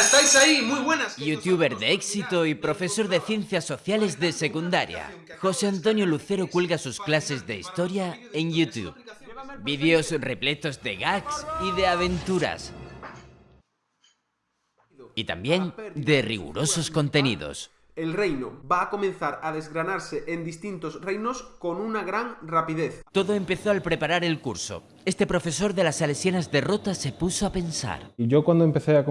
estáis ahí? Muy buenas. Youtuber de éxito y profesor de ciencias sociales de secundaria, José Antonio Lucero cuelga sus clases de historia en YouTube. Vídeos repletos de gags y de aventuras. Y también de rigurosos contenidos el reino va a comenzar a desgranarse en distintos reinos con una gran rapidez. Todo empezó al preparar el curso. Este profesor de las salesianas de Rota se puso a pensar. Y yo cuando empecé a,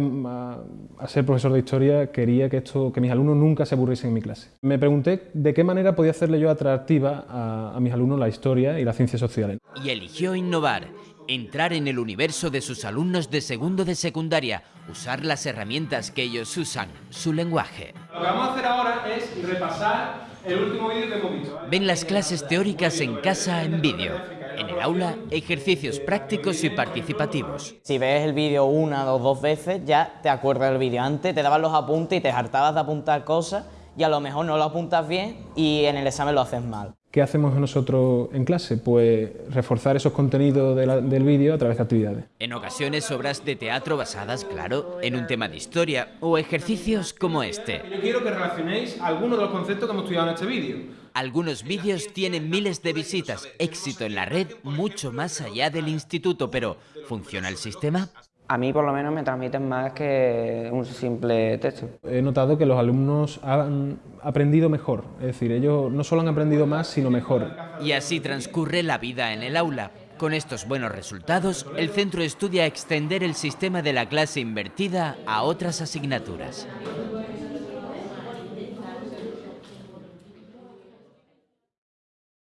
ser profesor de historia quería que, esto, que mis alumnos nunca se aburriesen en mi clase. Me pregunté de qué manera podía hacerle yo atractiva a, a mis alumnos la historia y las ciencias sociales. Y eligió innovar entrar en el universo de sus alumnos de segundo de secundaria, usar las herramientas que ellos usan, su lenguaje. Lo que vamos a hacer ahora es repasar el último vídeo que hemos visto. Ven las clases teóricas en casa en vídeo. En el aula, ejercicios prácticos y participativos. Si ves el vídeo una o dos veces, ya te acuerdas del vídeo. Antes te daban los apuntes y te hartabas de apuntar cosas y a lo mejor no lo apuntas bien y en el examen lo haces mal. ¿Qué hacemos nosotros en clase? Pues reforzar esos contenidos del vídeo a través de actividades. En ocasiones obras de teatro basadas, claro, en un tema de historia o ejercicios como este. Yo quiero que relacionéis algunos de los conceptos que hemos estudiado en este vídeo. Algunos vídeos tienen miles de visitas, éxito en la red mucho más allá del instituto, pero ¿funciona el sistema? A mí por lo menos me transmiten más que un simple texto. He notado que los alumnos han aprendido mejor, es decir, ellos no solo han aprendido más, sino mejor. Y así transcurre la vida en el aula. Con estos buenos resultados, el centro estudia extender el sistema de la clase invertida a otras asignaturas.